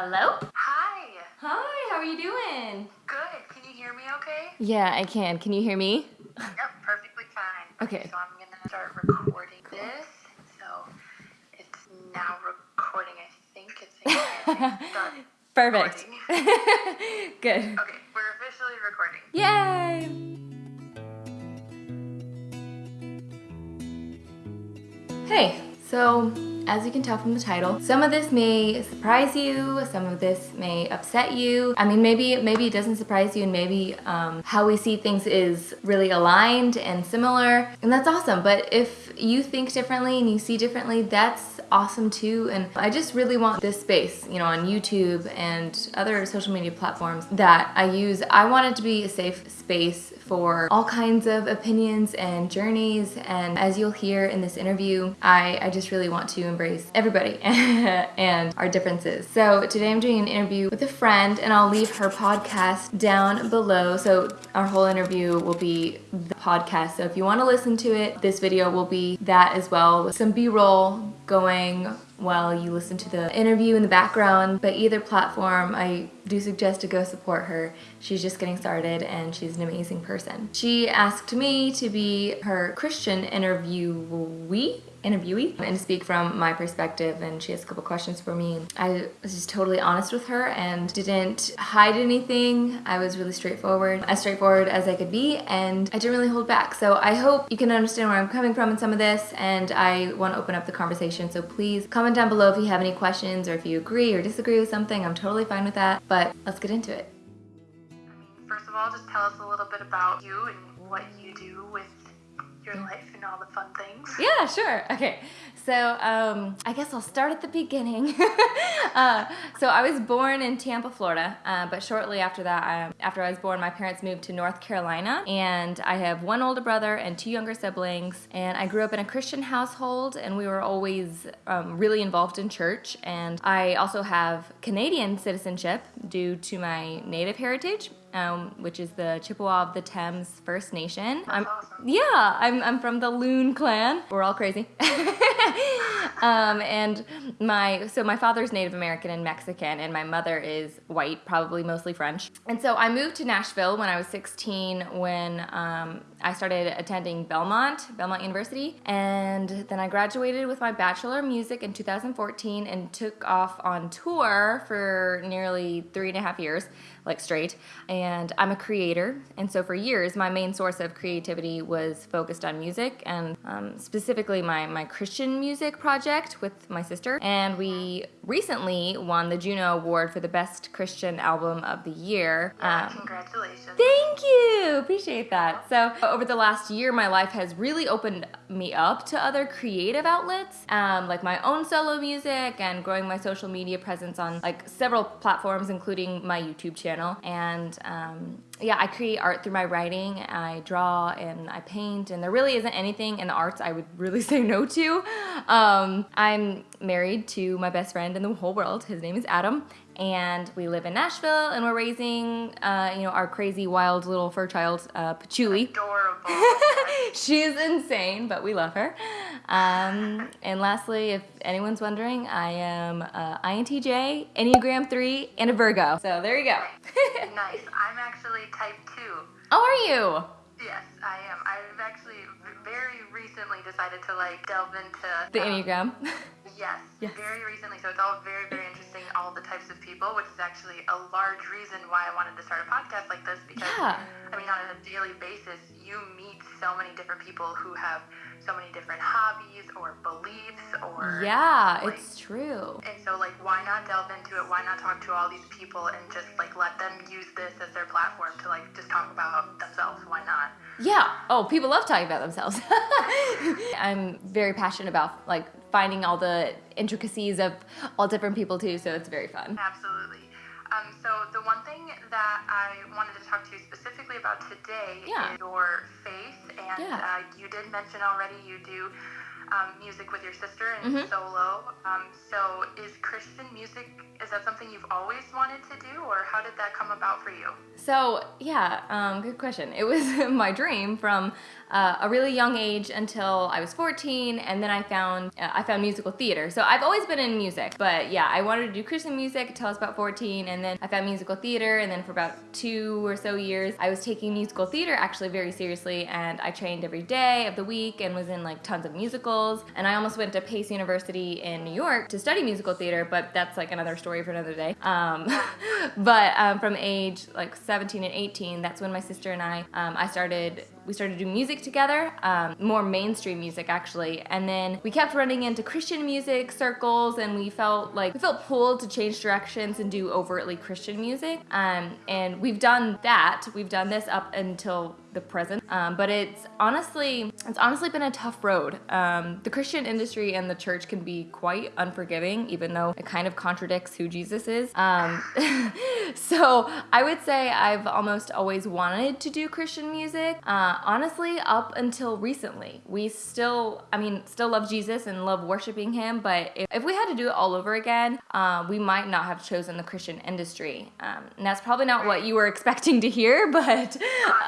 Hello? Hi. Hi, how are you doing? Good. Can you hear me okay? Yeah, I can. Can you hear me? Yep, perfectly fine. Okay. So I'm going to start recording this. So it's now recording, I think. It's Perfect. Good. Okay, we're officially recording. Yay! Hey, so as you can tell from the title, some of this may surprise you, some of this may upset you. I mean, maybe maybe it doesn't surprise you and maybe um, how we see things is really aligned and similar, and that's awesome. But if you think differently and you see differently, that's awesome too. And I just really want this space, you know, on YouTube and other social media platforms that I use. I want it to be a safe space for all kinds of opinions and journeys. And as you'll hear in this interview, I, I just really want to embrace everybody and our differences. So today I'm doing an interview with a friend and I'll leave her podcast down below. So our whole interview will be podcast. So if you want to listen to it, this video will be that as well with some b-roll going while you listen to the interview in the background. But either platform, I do suggest to go support her. She's just getting started and she's an amazing person. She asked me to be her Christian interviewee interviewee and speak from my perspective and she has a couple questions for me. I was just totally honest with her and didn't hide anything. I was really straightforward, as straightforward as I could be and I didn't really hold back. So I hope you can understand where I'm coming from in some of this and I want to open up the conversation. So please comment down below if you have any questions or if you agree or disagree with something. I'm totally fine with that, but let's get into it. First of all, just tell us a little bit about you and your life and all the fun things. Yeah, sure. Okay. So um, I guess I'll start at the beginning. uh, so I was born in Tampa, Florida, uh, but shortly after that, I, after I was born, my parents moved to North Carolina, and I have one older brother and two younger siblings. And I grew up in a Christian household, and we were always um, really involved in church. And I also have Canadian citizenship due to my native heritage um, which is the Chippewa of the Thames First Nation. I'm. Yeah, I'm, I'm from the Loon clan. We're all crazy. um, and my so my father's Native American and Mexican, and my mother is white, probably mostly French. And so I moved to Nashville when I was 16 when um, I started attending Belmont, Belmont University, and then I graduated with my Bachelor of Music in 2014 and took off on tour for nearly three and a half years, like straight. And I'm a creator, and so for years, my main source of creativity was focused on music and um, specifically my, my Christian music project with my sister. And we recently won the Juno Award for the Best Christian Album of the Year. Yeah, Um, congratulations. Thank you. Appreciate that. So, over the last year, my life has really opened me up to other creative outlets, um, like my own solo music and growing my social media presence on like several platforms, including my YouTube channel. And um, yeah, I create art through my writing. I draw and I paint, and there really isn't anything in the arts I would really say no to. Um, I'm married to my best friend in the whole world. His name is Adam, and we live in Nashville, and we're raising, uh, you know, our crazy, wild little fur child, uh, Patchouli. Adorable. She's insane, but we love her. Um, and lastly, if anyone's wondering, I am uh, INTJ, Enneagram 3, and a Virgo. So there you go. nice. I'm actually type 2. How are you? Yes, I am. I've actually very recently decided to like delve into The um, Enneagram. Yes, Yes. very recently. So it's all very, very interesting, all the types of people, which is actually a large reason why I wanted to start a podcast like this because, Yeah. I mean, on a daily basis, you meet so many different people who have so many different hobbies or beliefs or. Yeah, like- it's true. And so, like, why not delve into it? Why not talk to all these people and just, like, let them use this as their platform to, like, just talk about themselves? Why not? Yeah. Oh, people love talking about themselves. I'm very passionate about like finding all the intricacies of all different people too, so it's very fun. Absolutely. Um, so the one thing that I wanted to talk to you specifically about today Yeah. is your faith, and Yeah. uh, you did mention already you do um, music with your sister and Mhm. solo. Um, so is Christian music is that something you've always wanted to do, or how did that come about for you? So yeah, um, good question. It was my dream from uh, a really young age until I was 14, and then I found uh, I found musical theater. So I've always been in music, but yeah, I wanted to do Christian music until I was about 14, and then I found musical theater, and then for about two or so years, I was taking musical theater actually very seriously, and I trained every day of the week and was in like tons of musicals. And I almost went to Pace University in New York to study musical theater, but that's like another story for another day. Um, but um, from age like 17 and 18, that's when my sister and I um, I started we started to do music together, um, more mainstream music actually, and then we kept running into Christian music circles, and we felt like we felt pulled to change directions and do overtly Christian music. Um, and we've done that. We've done this up until the present. Um, but it's honestly, it's honestly been a tough road. Um, the Christian industry and the church can be quite unforgiving, even though it kind of contradicts who Jesus is. Um, so I would say I've almost always wanted to do Christian music. Uh, honestly, up until recently, we still, I mean, still love Jesus and love worshiping Him. But if, if we had to do it all over again, uh, we might not have chosen the Christian industry. Um, and that's probably not what you were expecting to hear, but.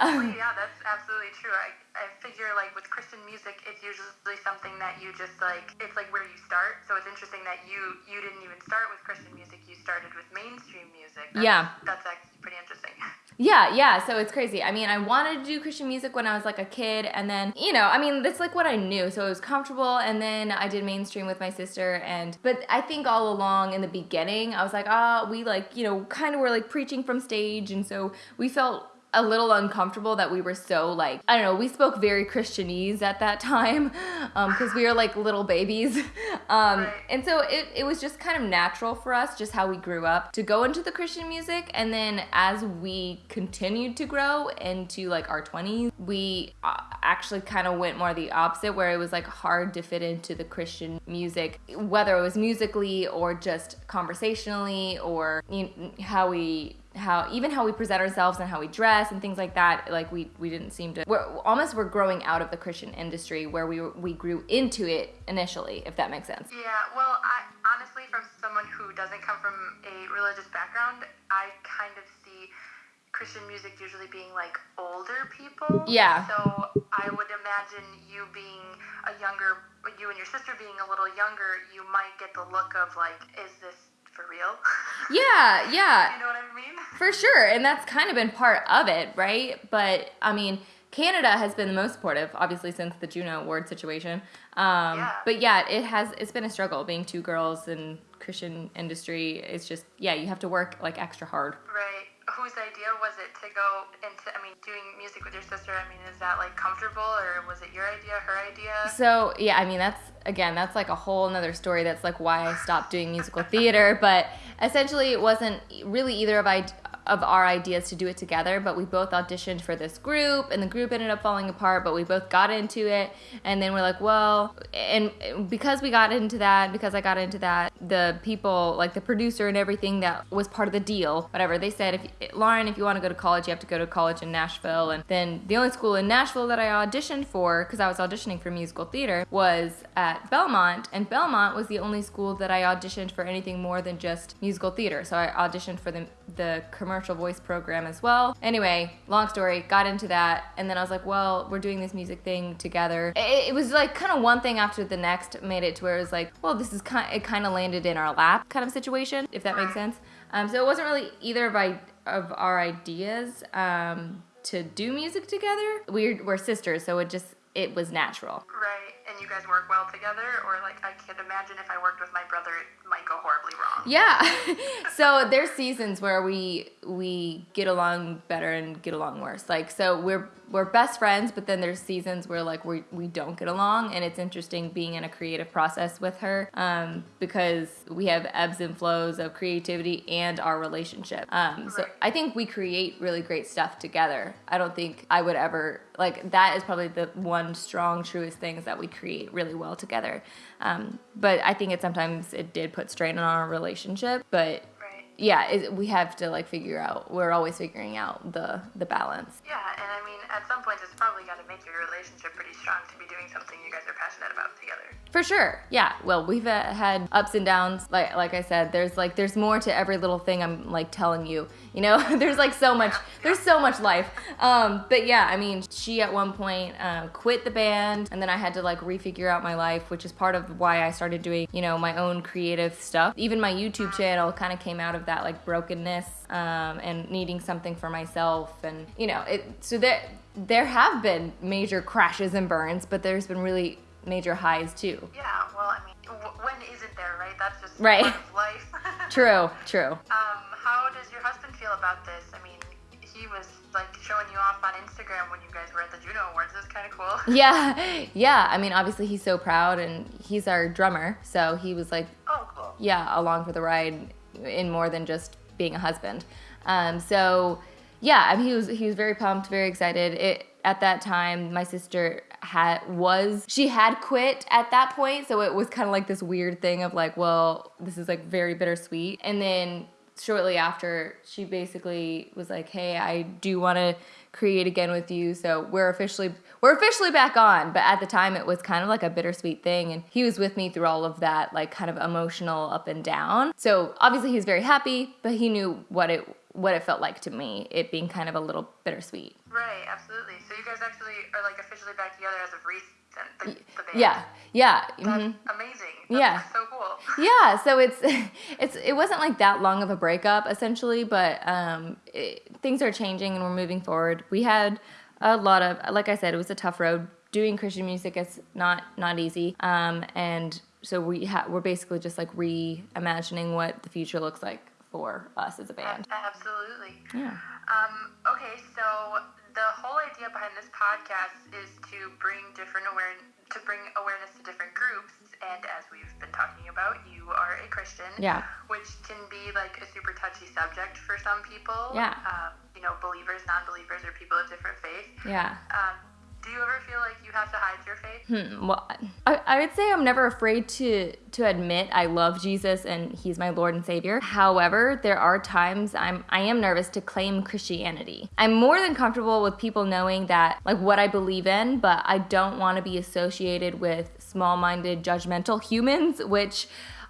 Honestly, yeah, that's absolutely true. I, I figure like with Christian music, it's usually something that you just like. It's like where you start. So it's interesting that you you didn't even start with Christian music. You started with mainstream music. That's, Yeah. that's actually pretty interesting. Yeah, yeah, so it's crazy. I mean, I wanted to do Christian music when I was like a kid, and then, you know, I mean, that's like what I knew, so it was comfortable, and then I did mainstream with my sister, and, but I think all along in the beginning, I was like, ah, we like, you know, kind of were like preaching from stage, and so we felt a little uncomfortable that we were so like I don't know we spoke very Christianese at that time because we were like little babies. Um, and so it, it was just kind of natural for us just how we grew up to go into the Christian music. And then as we continued to grow into like our 20s we uh, actually kind of went more the opposite where it was like hard to fit into the Christian music whether it was musically or just conversationally or you know, how we how even how we present ourselves and how we dress and things like that like we we didn't seem to we're almost we're growing out of the christian industry where we were, we grew into it initially if that makes sense Yeah, well, I honestly, from someone who doesn't come from a religious background, I kind of see Christian music usually being like older people. Yeah. So I would imagine you being a younger, you and your sister being a little younger, you might get the look of like, is this for real? yeah yeah you know what I mean? For sure, and that's kind of been part of it, right? But I mean, Canada has been the most supportive, obviously, since the Juno Award situation. Um, Yeah. But yeah, it has. It's been a struggle being two girls in Christian industry. It's just yeah, you have to work like extra hard. Right. Whose idea was it to go into? I mean, doing music with your sister. I mean, is that like comfortable, or was it your idea, her idea? So yeah, I mean that's again that's like a whole another story. That's like why I stopped doing musical theater. But essentially, it wasn't really either of I of our ideas to do it together. But we both auditioned for this group, and the group ended up falling apart. But we both got into it, and then we're like, well, and because we got into that, because I got into that, the people like the producer and everything that was part of the deal, whatever they said, if Lauren, if you want to go to college, you have to go to college in Nashville. And then the only school in Nashville that I auditioned for, because I was auditioning for musical theater, was at Belmont. And Belmont was the only school that I auditioned for anything more than just musical theater. So I auditioned for the, the commercial voice program as well. Anyway, long story, got into that. And then I was like, well, we're doing this music thing together. It, it was like kind of one thing after the next made it to where it was like, well, this is kind it kind of landed in our lap kind of situation, if that makes sense. Um, so it wasn't really either of, I, of our ideas um, to do music together. We're, we're sisters, so it just, it was natural. Right. You guys work well together, or like I could imagine if I worked with my brother, it might go horribly wrong. Yeah. so there's seasons where we we get along better and get along worse. Like so we're we're best friends, but then there's seasons where like we we don't get along, and it's interesting being in a creative process with her um, because we have ebbs and flows of creativity and our relationship. Um, so I think we create really great stuff together. I don't think I would ever like that is probably the one strong truest thing is that we create really well together. Um, but I think it sometimes it did put strain on our relationship. But yeah, it, we have to like figure out. We're always figuring out the the balance. Yeah, and I mean, at some point, it's probably got to make your relationship pretty strong to be doing something you guys are passionate about together. For sure. Yeah. Well, we've uh, had ups and downs. Like like I said, there's like there's more to every little thing I'm like telling you. You know, there's like so much. There's so much life. Um, but yeah, I mean, she at one point uh, quit the band, and then I had to like refigure out my life, which is part of why I started doing you know my own creative stuff. Even my YouTube channel kind of came out of that like brokenness um, and needing something for myself, and you know, it. So there there have been major crashes and burns, but there's been really major highs too. Yeah, well, I mean, w- when isn't there, right? That's just Right. part of life. True, true. Um, how does your husband feel about this? I mean, he was like showing you off on Instagram when you guys were at the Juno Awards. That's kind of cool. Yeah, yeah. I mean, obviously he's so proud, and he's our drummer, so he was like, Oh, cool. yeah, along for the ride in more than just being a husband. Um, so yeah, I mean, he was he was very pumped, very excited. It at that time, my sister had was she had quit at that point, so it was kind of like this weird thing of like, well, this is like very bittersweet, and then shortly after she basically was like hey i do want to create again with you so we're officially we're officially back on but at the time it was kind of like a bittersweet thing and he was with me through all of that like kind of emotional up and down so obviously he was very happy but he knew what it what it felt like to me it being kind of a little bittersweet Right, absolutely. So you guys actually are like officially back together as of recent. The, the band. yeah yeah That's mhm. amazing. That's Yeah. So cool. yeah so it's it's it wasn't like that long of a breakup essentially but um it, things are changing and we're moving forward we had a lot of like i said it was a tough road doing christian music is not not easy um and so we ha- we're basically just like reimagining what the future looks like for us as a band Absolutely. yeah Um, okay, so the whole idea behind this podcast is to bring different awareness to bring awareness to different groups. And as we've been talking about, you are a Christian, Yeah. which can be like a super touchy subject for some people. Yeah. Um, you know, believers, non-believers, or people of different faiths. yeah Um, do you ever feel like you have to hide your faith? Hmm, well, I, I would say I'm never afraid to to admit I love Jesus and He's my Lord and Savior. However, there are times I'm I am nervous to claim Christianity. I'm more than comfortable with people knowing that like what I believe in, but I don't want to be associated with small-minded, judgmental humans, which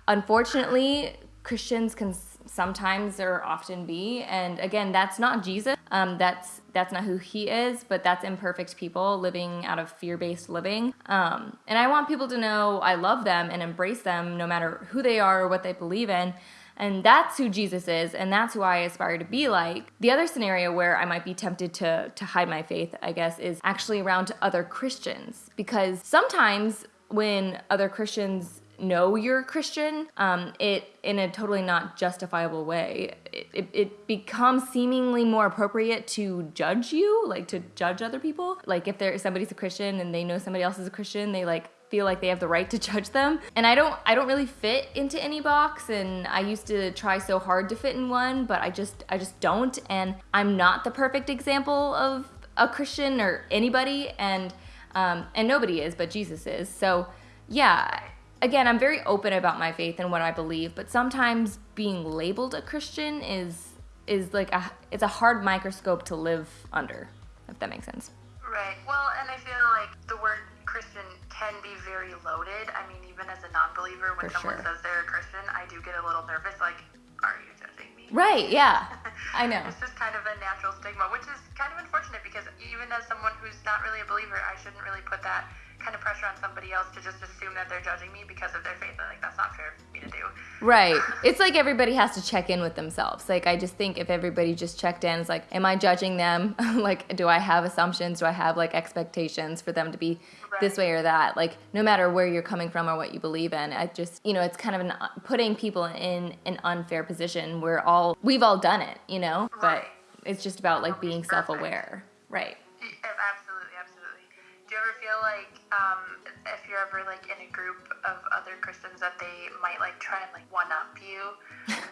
unfortunately Christians can sometimes or often be. And again, that's not Jesus. Um, that's that's not who he is, but that's imperfect people living out of fear-based living. Um, and I want people to know I love them and embrace them no matter who they are or what they believe in. And that's who Jesus is, and that's who I aspire to be like. The other scenario where I might be tempted to to hide my faith, I guess, is actually around other Christians. Because sometimes when other Christians know you're a Christian, um, it in a totally not justifiable way, it, it, it becomes seemingly more appropriate to judge you, like to judge other people. Like if there somebody's a Christian and they know somebody else is a Christian, they like feel like they have the right to judge them. And I don't I don't really fit into any box and I used to try so hard to fit in one, but I just I just don't and I'm not the perfect example of a Christian or anybody and um, and nobody is, but Jesus is. So yeah, again, I'm very open about my faith and what I believe, but sometimes being labeled a Christian is is like a it's a hard microscope to live under, if that makes sense. Right. Well, and I feel like the word Christian can be very loaded. I mean, even as a non-believer, when For someone sure. says they're a Christian, I do get a little nervous. Like, are you judging me? Right, yeah. I know. It's just kind of a natural stigma, which is kind of unfortunate because even as someone who's not really a believer, I shouldn't really put that kind of pressure on somebody else to just assume that they're judging me because of their faith. Like that's not fair for me to do. Right. It's like everybody has to check in with themselves. Like I just think if everybody just checked in, it's like, am I judging them? like, do I have assumptions? Do I have like expectations for them to be this way or that? Like, no matter where you're coming from or what you believe in, I just, you know, it's kind of an, putting people in an unfair position. We're all, we've all done it, you know, but it's just about like being self-aware. Right. Absolutely, absolutely. Do you ever feel like um, if you're ever like in a group of other Christians that they might like try and like one up you?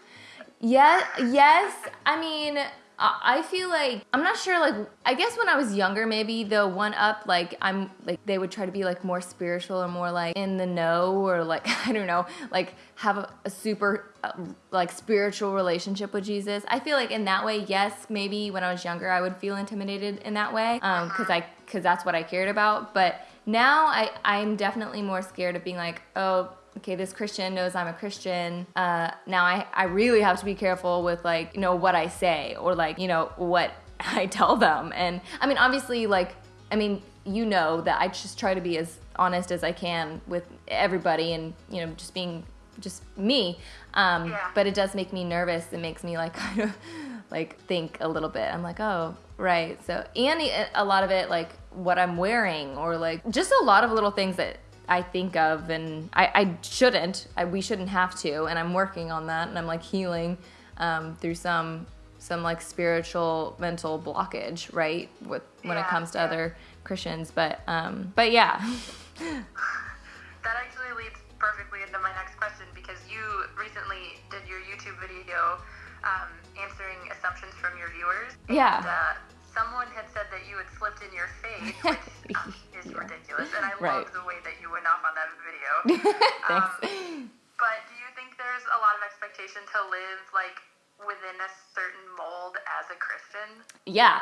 Yeah, yes. I mean, I feel like I'm not sure. Like I guess when I was younger, maybe the one up, like I'm like they would try to be like more spiritual or more like in the know or like I don't know, like have a, a super uh, like spiritual relationship with Jesus. I feel like in that way, yes, maybe when I was younger, I would feel intimidated in that way, um, because I because that's what I cared about. But now I I'm definitely more scared of being like, oh okay, this Christian knows I'm a Christian. Uh, now I, I really have to be careful with like, you know, what I say or like, you know, what I tell them. And I mean, obviously, like, I mean, you know that I just try to be as honest as I can with everybody and, you know, just being just me. Um, yeah. But it does make me nervous. It makes me like kind of like think a little bit. I'm like, oh, right. So, and a lot of it, like what I'm wearing or like just a lot of little things that I think of, and I, I shouldn't. I, we shouldn't have to, and I'm working on that, and I'm like healing um, through some some like spiritual mental blockage, right? With when yeah, it comes to yeah. other Christians, but um, but yeah. that actually leads perfectly into my next question because you recently did your YouTube video um, answering assumptions from your viewers. Yeah. Uh, someone had said that you had slipped in your face, which is yeah. ridiculous, and I right. love the way that you went off on that video. Thanks. Um, but do you think there's a lot of expectation to live like within a certain mold as a Christian? Yeah,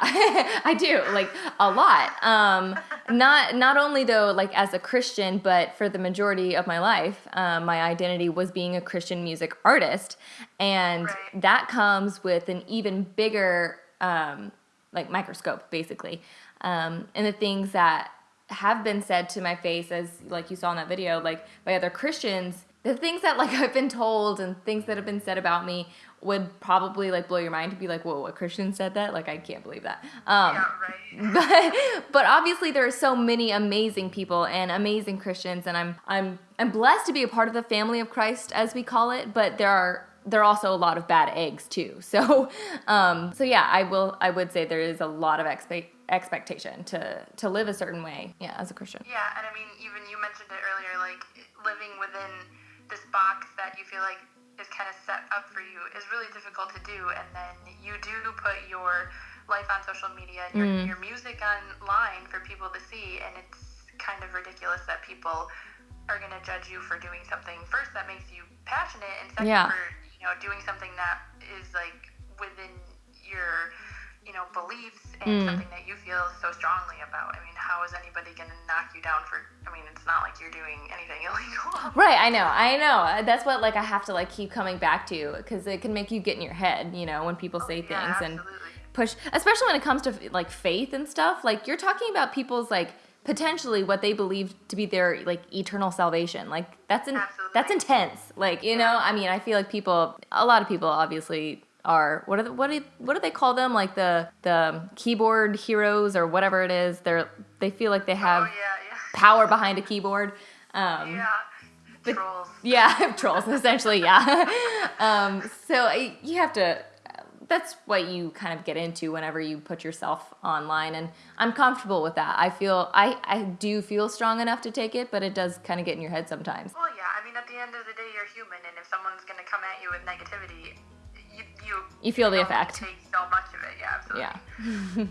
I do. Like a lot. Um, not not only though, like as a Christian, but for the majority of my life, um, my identity was being a Christian music artist, and right. that comes with an even bigger um, like microscope basically. Um, and the things that have been said to my face as like you saw in that video like by other christians the things that like i've been told and things that have been said about me would probably like blow your mind to be like whoa a christian said that? Like i can't believe that. Um, yeah, right. but but obviously there are so many amazing people and amazing christians and i'm i'm i'm blessed to be a part of the family of christ as we call it but there are there are also a lot of bad eggs too. So, um, so yeah, I will. I would say there is a lot of expect expectation to to live a certain way. Yeah, as a Christian. Yeah, and I mean, even you mentioned it earlier, like living within this box that you feel like is kind of set up for you is really difficult to do, and then you do put your life on social media and your, mm. your music online for people to see, and it's kind of ridiculous that people are going to judge you for doing something first that makes you passionate and second yeah. for know, doing something that is like within your you know beliefs and mm. something that you feel so strongly about. I mean, how is anybody going to knock you down for? I mean, it's not like you're doing anything illegal. Right. I know. I know. That's what like I have to like keep coming back to because it can make you get in your head. You know, when people say oh, yeah, things absolutely. and push, especially when it comes to like faith and stuff. Like you're talking about people's like potentially what they believe to be their like eternal salvation. Like that's in, that's intense. Like you know, I mean, I feel like people, a lot of people, obviously are what are the, what do what do they call them? Like the the keyboard heroes or whatever it is. They're they feel like they have oh, yeah, yeah. power behind a keyboard. Um, yeah. But, trolls. Yeah, trolls essentially. Yeah. um, so you have to that's what you kind of get into whenever you put yourself online and i'm comfortable with that. I feel i i do feel strong enough to take it but it does kind of get in your head sometimes. Well yeah i mean at the end of the day you're human and if someone's going to come at you with negativity you you, you feel the effect. take so much of it yeah absolutely. Yeah.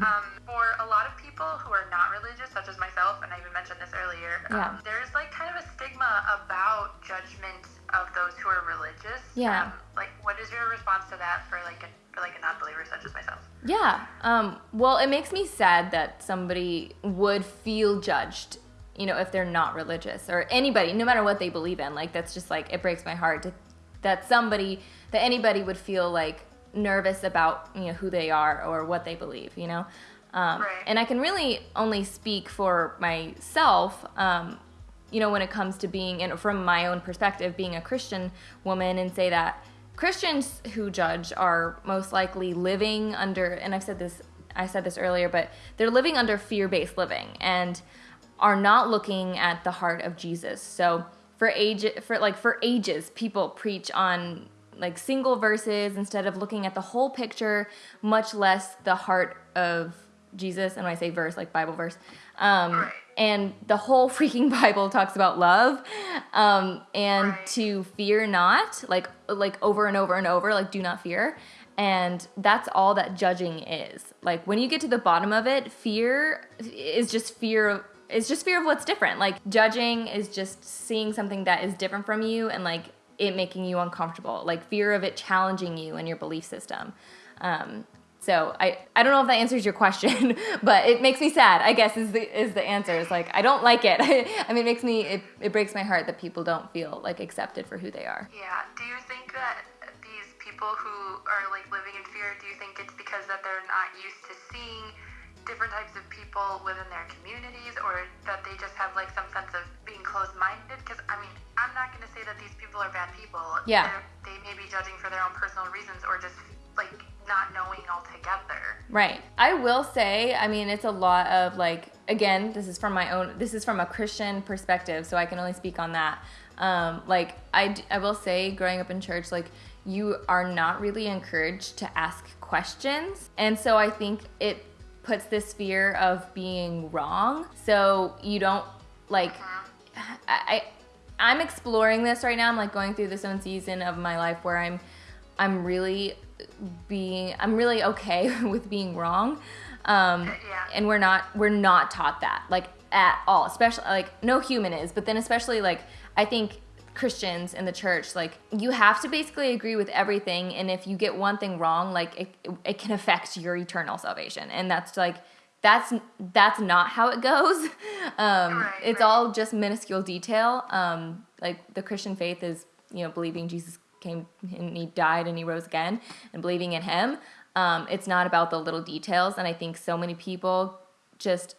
Um, for a lot of people who are not religious such as myself and i even mentioned this earlier yeah. Um, there's like kind of a stigma about judgment of those who are religious. Yeah. Um, like what is your response to that for like a for like a non-believer such as myself. Yeah. Um, well, it makes me sad that somebody would feel judged, you know, if they're not religious or anybody, no matter what they believe in. Like that's just like it breaks my heart to, that somebody that anybody would feel like nervous about you know who they are or what they believe. You know. Um, right. And I can really only speak for myself, um, you know, when it comes to being, and from my own perspective, being a Christian woman, and say that Christians who judge are most likely living under, and I've said this, I said this earlier, but they're living under fear-based living and are not looking at the heart of Jesus. So for age, for like for ages, people preach on like single verses instead of looking at the whole picture, much less the heart of Jesus, and when I say verse, like Bible verse. Um, Right. And the whole freaking Bible talks about love, um, and Right. to fear not, like like over and over and over, like do not fear. And that's all that judging is. Like when you get to the bottom of it, fear is just fear of it's just fear of what's different. Like judging is just seeing something that is different from you and like it making you uncomfortable. Like fear of it challenging you and your belief system. Um, so I, I don't know if that answers your question, but it makes me sad. I guess is the is the answer. It's like I don't like it. I mean, it makes me it, it breaks my heart that people don't feel like accepted for who they are. Yeah. Do you think that these people who are like living in fear, do you think it's because that they're not used to seeing different types of people within their communities, or that they just have like some sense of being closed-minded? Because I mean, I'm not going to say that these people are bad people. Yeah. They're, they may be judging for their own personal reasons, or just like not knowing altogether. Right. I will say, I mean, it's a lot of like, again, this is from my own, this is from a Christian perspective, so I can only speak on that. Um, like, I will say, growing up in church, like, you are not really encouraged to ask questions. And so I think it puts this fear of being wrong. So you don't, like, I, I I'm exploring this right now. I'm like going through this own season of my life where I'm I'm really being I'm really okay with being wrong. Um, Yeah. and we're not we're not taught that like at all. Especially like no human is, but then especially like I think Christians in the church like you have to basically agree with everything and if you get one thing wrong like it, it can affect your eternal salvation and that's like that's that's not how it goes um, Right, it's right. all just minuscule detail um, like the christian faith is you know believing jesus came and he died and he rose again and believing in him um, it's not about the little details. And i think so many people just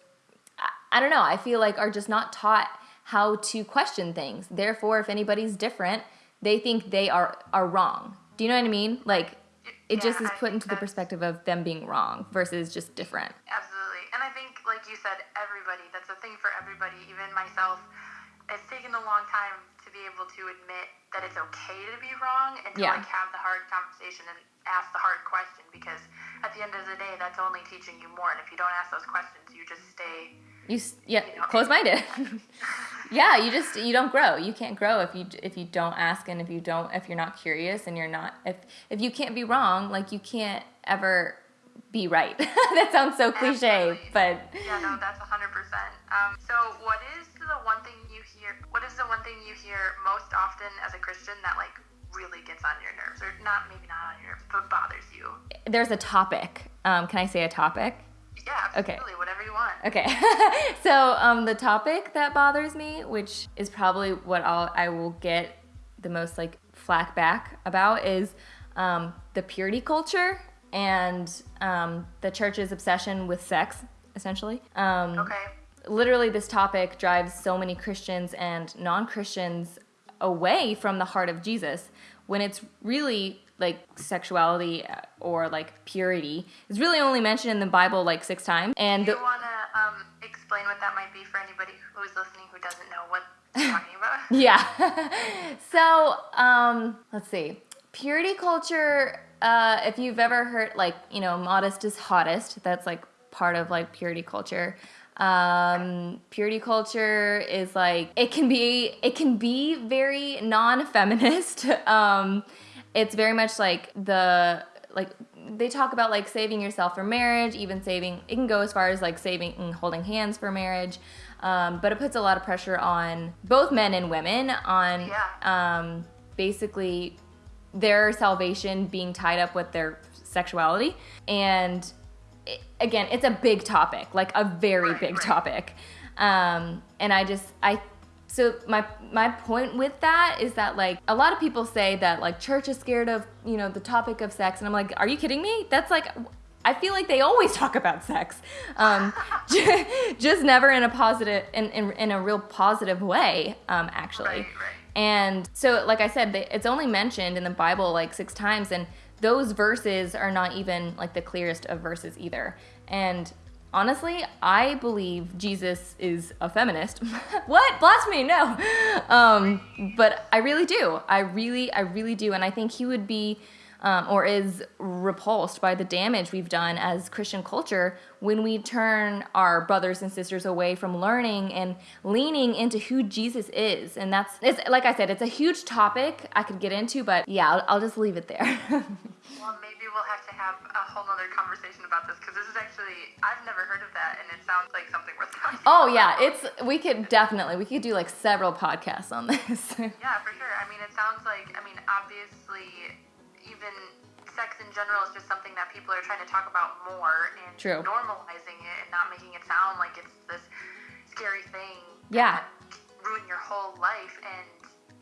I, I don't know i feel like are just not taught how to question things. Therefore if anybody's different they think they are are wrong. Do you know what i mean? Like it just is put into the perspective of them being wrong versus just different. Absolutely. And I think, like you said, everybody, that's a thing for everybody, even myself. It's taken a long time be able to admit that it's okay to be wrong and to Yeah. like have the hard conversation and ask the hard question because at the end of the day, that's only teaching you more. And if you don't ask those questions, you just stay. You yeah, You know. close minded. yeah, you just you don't grow. You can't grow if you if you don't ask and if you don't if you're not curious and you're not if if you can't be wrong, like you can't ever be right. that sounds so cliche, Absolutely. but Yeah, no, that's 100%. Um, so, what is the one thing? What is the one thing you hear most often as a Christian that like really gets on your nerves, or not maybe not on your nerves, but bothers you? there's a topic. Um, can I say a topic? Yeah, Okay. absolutely. Whatever you want. Okay, so um, the topic that bothers me, which is probably what I'll I will get the most like flack back about, is um, the purity culture and um, the church's obsession with sex, essentially. Um, Okay. Literally this topic drives so many Christians and non-Christians away from the heart of Jesus. When it's really like sexuality uh, or like purity is really only mentioned in the Bible like six times and Do you want to um, explain what that might be for anybody who's listening who doesn't know what you're talking about? yeah. So um let's see. Purity culture uh if you've ever heard like you know modest is hottest that's like part of like purity culture um purity culture is like it can be it can be very non-feminist. Um it's very much like the like they talk about like saving yourself for marriage even saving it can go as far as like saving and holding hands for marriage. Um, but it puts a lot of pressure on both men and women on Yeah. um, basically their salvation being tied up with their sexuality. And it, again it's a big topic like a very Right, big right. topic um, and i just i so my my point with that is that like a lot of people say that like church is scared of you know the topic of sex and i'm like are you kidding me that's like I feel like they always talk about sex, um, just never in a positive, in, in, in a real positive way, um, actually. Right, right. And so, like I said, they, it's only mentioned in the Bible like six times, and those verses are not even like the clearest of verses either. And honestly, I believe Jesus is a feminist. what? Blasphemy? No. Um, but I really do. I really, I really do. And I think he would be um, or is repulsed by the damage we've done as Christian culture when we turn our brothers and sisters away from learning and leaning into who Jesus is. And that's, it's like I said, it's a huge topic I could get into, but yeah, I'll, I'll just leave it there. well, maybe we'll have to have a whole other conversation about this because this is actually, I've never heard of that and it sounds like something worth talking Oh, yeah, it's, we could definitely, we could do like several podcasts on this. yeah, for sure. I mean, it sounds like, I mean, obviously, even sex in general is just something that people are trying to talk about more and True. normalizing it and not making it sound like it's this scary thing. Yeah. Ruin your whole life and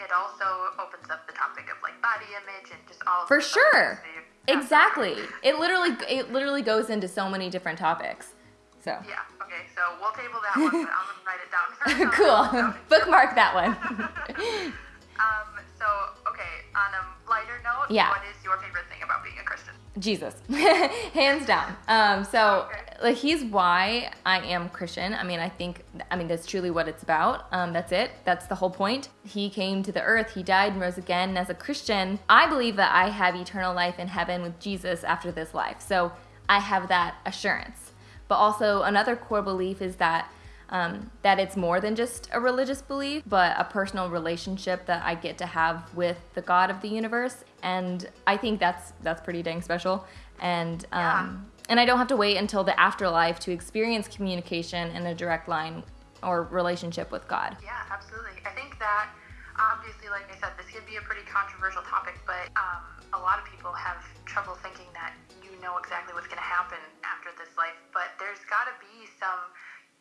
it also opens up the topic of like body image and just all For sure. Exactly. It literally it literally goes into so many different topics. So. Yeah. Okay. So we'll table that one, but I'm gonna write it down first. cool. Bookmark that one. um. So okay. On a lighter note, yeah. what is your favorite thing about being a Christian? Jesus, hands down. Um, so okay. like he's why I am Christian. I mean, I think I mean that's truly what it's about. Um, that's it. That's the whole point. He came to the earth. He died and rose again. And as a Christian, I believe that I have eternal life in heaven with Jesus after this life. So I have that assurance. But also another core belief is that um, that it's more than just a religious belief, but a personal relationship that I get to have with the God of the universe, and I think that's that's pretty dang special. And um, yeah. and I don't have to wait until the afterlife to experience communication in a direct line or relationship with God. Yeah, absolutely. I think that obviously, like I said, this could be a pretty controversial topic, but um, a lot of people have trouble thinking that you know exactly what's going to happen after this life. But there's got to be some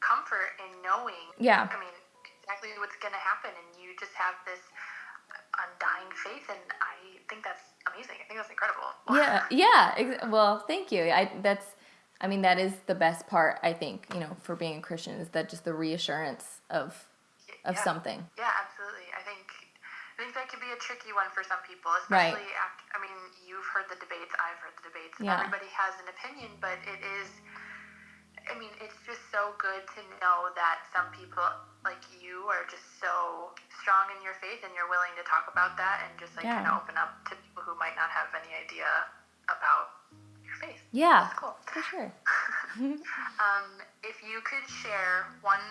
comfort in knowing. Yeah. I mean, exactly what's going to happen, and you just have this undying faith, and I think that's amazing. I think that's incredible. yeah. Yeah. Well, thank you. I that's. I mean, that is the best part. I think you know, for being a Christian, is that just the reassurance of of yeah. something. Yeah, absolutely. I think I think that could be a tricky one for some people, especially right. after. I mean, you've heard the debates. I've heard the debates. Yeah. Everybody has an opinion, but it is I mean, it's just so good to know that some people like you are just so strong in your faith and you're willing to talk about that and just like yeah. kind of open up to people who might not have any idea about your faith. Yeah. That's cool. For sure. um, if you could share one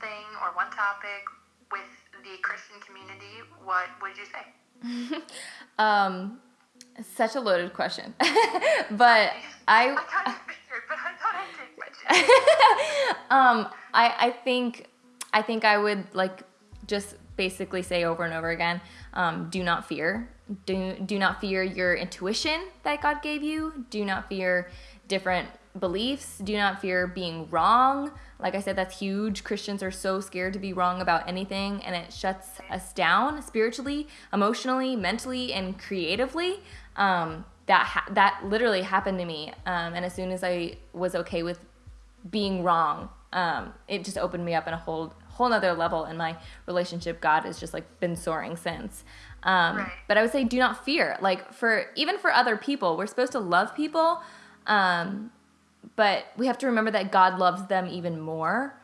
thing or one topic with the Christian community, what would you say? um, such a loaded question, but I. I um, I I think I think I would like just basically say over and over again, um, do not fear. Do do not fear your intuition that God gave you. Do not fear different beliefs. Do not fear being wrong. Like I said, that's huge. Christians are so scared to be wrong about anything, and it shuts us down spiritually, emotionally, mentally, and creatively. Um, that ha- that literally happened to me, um, and as soon as I was okay with being wrong, um, it just opened me up in a whole whole nother level, and my relationship God has just like been soaring since. Um, right. But I would say, do not fear. Like for even for other people, we're supposed to love people, um, but we have to remember that God loves them even more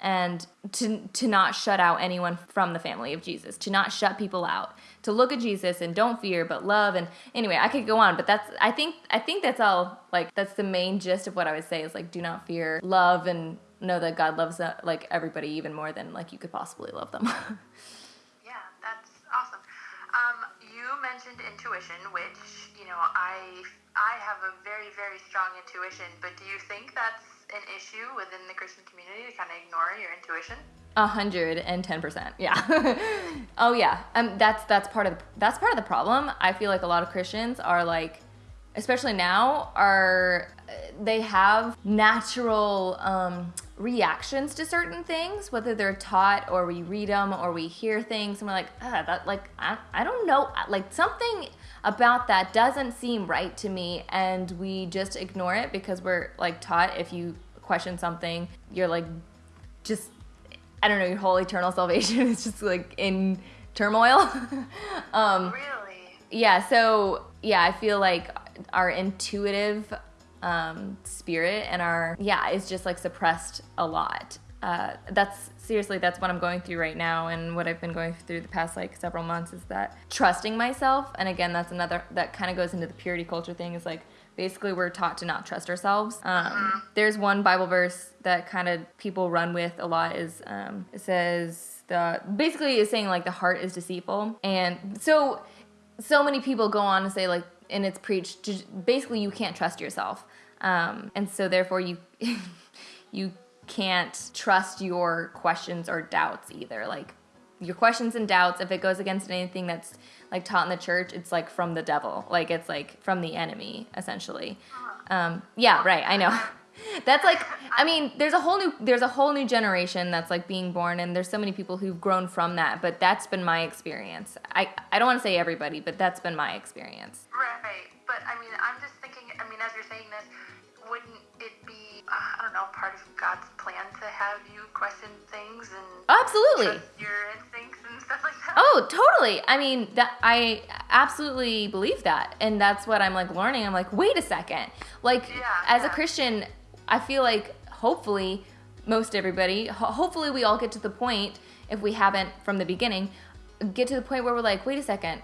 and to to not shut out anyone from the family of Jesus, to not shut people out, to look at Jesus and don't fear but love and anyway, I could go on, but that's I think I think that's all like that's the main gist of what I would say is like do not fear, love and know that God loves uh, like everybody even more than like you could possibly love them. yeah, that's awesome. Um, you mentioned intuition, which, you know, I I have a very very strong intuition, but do you think that's an issue within the Christian community to kind of ignore your intuition? A hundred and ten percent, yeah. oh yeah, um, that's that's part of the, that's part of the problem. I feel like a lot of Christians are like, especially now, are they have natural um, reactions to certain things, whether they're taught or we read them or we hear things, and we're like, ah, that like I, I don't know, like something about that doesn't seem right to me and we just ignore it because we're like taught if you question something you're like just i don't know your whole eternal salvation is just like in turmoil. Um really? yeah so yeah i feel like our intuitive um, spirit and our yeah is just like suppressed a lot. Uh, that's seriously that's what I'm going through right now. And what I've been going through the past like several months is that trusting myself. And again that's another that kind of goes into the purity culture thing is like basically we're taught to not trust ourselves. Um, there's one bible verse that kind of people run with a lot is um, it says the basically is saying like the heart is deceitful. And so so many people go on to say like and it's preached basically you can't trust yourself um, and so therefore you you can't trust your questions or doubts either. Like your questions and doubts if it goes against anything that's like taught in the church it's like from the devil. Like it's like from the enemy essentially. Um, yeah right i know. That's like i mean there's a whole new there's a whole new generation that's like being born and there's so many people who've grown from that but that's been my experience. I i don't want to say everybody but that's been my experience. Right, but I mean, I'm just thinking. I mean, as you're saying this, I don't know part of God's plan to have you question things and oh, absolutely trust your instincts and stuff like that? Oh, totally. I mean, that I absolutely believe that. And that's what I'm like learning. I'm like, wait a second. Like Yeah, as a. Christian, I feel like hopefully most everybody, ho- hopefully we all get to the point if we haven't from the beginning, get to the point where we're like, wait a second.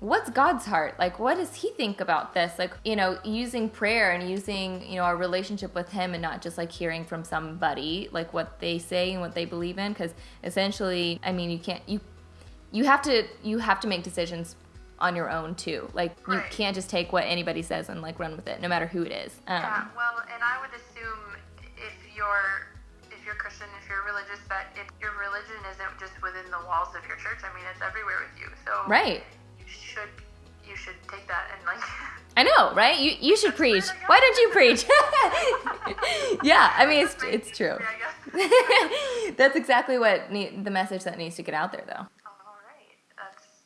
What's God's heart? Like, what does He think about this? Like, you know, using prayer and using, you know, our relationship with Him and not just like hearing from somebody, like what they say and what they believe in. Because essentially, I mean, you can't, you you have to you have to make decisions on your own too. Like you can't just take what anybody says and like run with it, no matter who it is. Um, Yeah, well, and I would assume if you're if you're Christian, if you're religious, that if your religion isn't just within the walls of your church. I mean, it's everywhere with you. So Right. Should you should take that and like. I know, right? You you should preach. Why don't you preach? yeah, I mean it's it's true. That's exactly what ne- the message that needs to get out there, though. All right, that's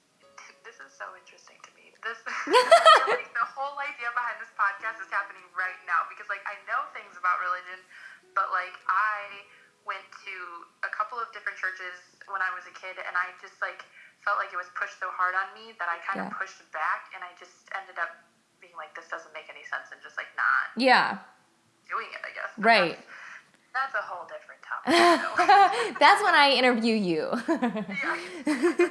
this is so interesting to me. This like, the whole idea behind this podcast is happening right now because like I know things about religion, but like I went to a couple of different churches when I was a kid, and I just like felt like it was pushed so hard on me that I kind Yeah. of pushed back, and I just ended up being like, this doesn't make any sense, and just like not Yeah, doing it. I guess. But right. That's, that's a whole different topic. That's when I interview you. Yeah.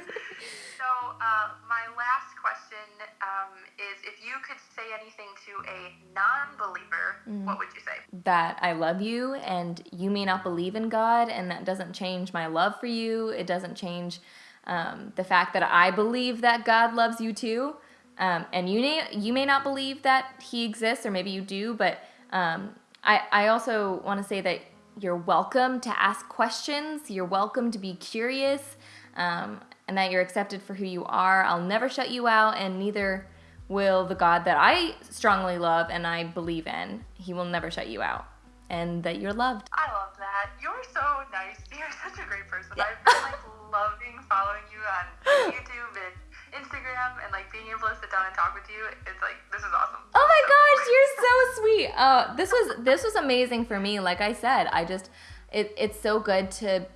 so, uh, my last question um, is if you could say anything to a non believer, Mm. what would you say? that I love you and you may not believe in God, and that doesn't change my love for you. It doesn't change um, the fact that I believe that God loves you too. Um, and you may, you may not believe that He exists, or maybe you do, but um, I, I also want to say that you're welcome to ask questions, you're welcome to be curious, um, and that you're accepted for who you are. I'll never shut you out, and neither will the God that I strongly love and I believe in. He will never shut you out, and that you're loved. I love that. You're so nice. You're such a great person. Yeah. I've been like loving following you on YouTube and Instagram and like being able to sit down and talk with you. It's like, this is awesome. Oh my So gosh, cool. you're so sweet. Uh, this was this was amazing for me. Like I said, I just it, it's so good to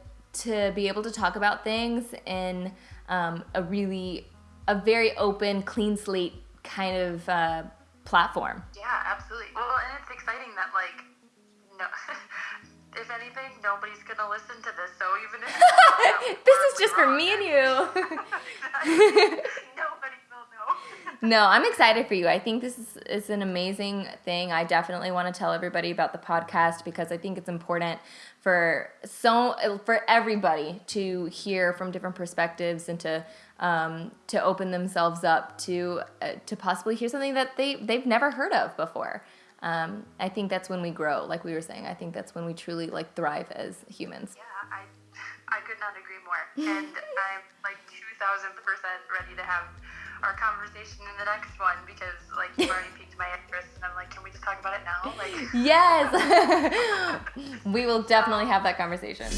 to be able to talk about things in um, a really a very open, clean slate kind of uh, platform. Yeah, absolutely. Well, and it's exciting that like no, if anything, nobody's gonna listen to this. So even if this is just for me and you. nobody will know. No, I'm excited for you. I think this is, is an amazing thing. I definitely want to tell everybody about the podcast because I think it's important for so for everybody to hear from different perspectives and to um, to open themselves up to uh, to possibly hear something that they they've never heard of before. Um, I think that's when we grow, like we were saying. I think that's when we truly like thrive as humans. Yeah, I I could not agree more. And I'm like two thousand percent ready to have our conversation in the next one because like you've already piqued my interest and I'm like, can we just talk about it now? Like Yes, we will definitely have that conversation.